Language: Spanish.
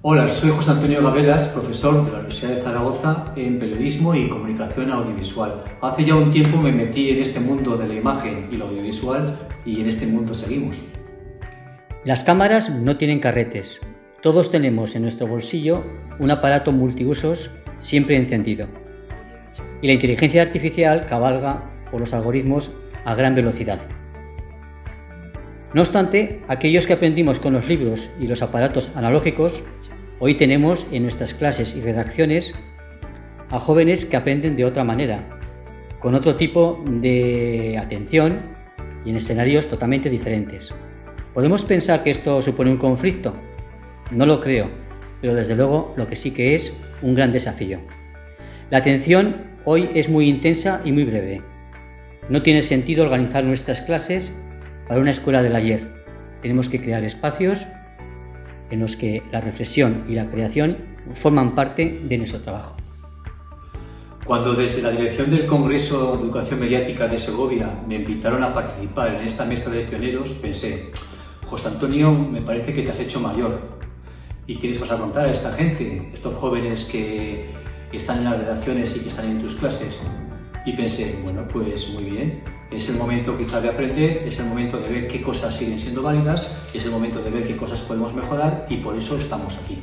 Hola, soy José Antonio Gabelas, profesor de la Universidad de Zaragoza en Periodismo y Comunicación Audiovisual. Hace ya un tiempo me metí en este mundo de la imagen y lo audiovisual y en este mundo seguimos. Las cámaras no tienen carretes. Todos tenemos en nuestro bolsillo un aparato multiusos siempre encendido. Y la inteligencia artificial cabalga por los algoritmos a gran velocidad. No obstante, aquellos que aprendimos con los libros y los aparatos analógicos, hoy tenemos en nuestras clases y redacciones a jóvenes que aprenden de otra manera, con otro tipo de atención y en escenarios totalmente diferentes. ¿Podemos pensar que esto supone un conflicto? No lo creo, pero desde luego lo que sí que es un gran desafío. La atención hoy es muy intensa y muy breve. No tiene sentido organizar nuestras clases para una escuela del ayer. Tenemos que crear espacios en los que la reflexión y la creación forman parte de nuestro trabajo. Cuando desde la dirección del Congreso de Educación Mediática de Segovia me invitaron a participar en esta mesa de pioneros, pensé, José Antonio, me parece que te has hecho mayor. ¿Y qué les vas a contar a esta gente, estos jóvenes que están en las redacciones y que están en tus clases? Y pensé, bueno, pues muy bien, es el momento quizá de aprender, es el momento de ver qué cosas siguen siendo válidas, es el momento de ver qué cosas podemos mejorar y por eso estamos aquí.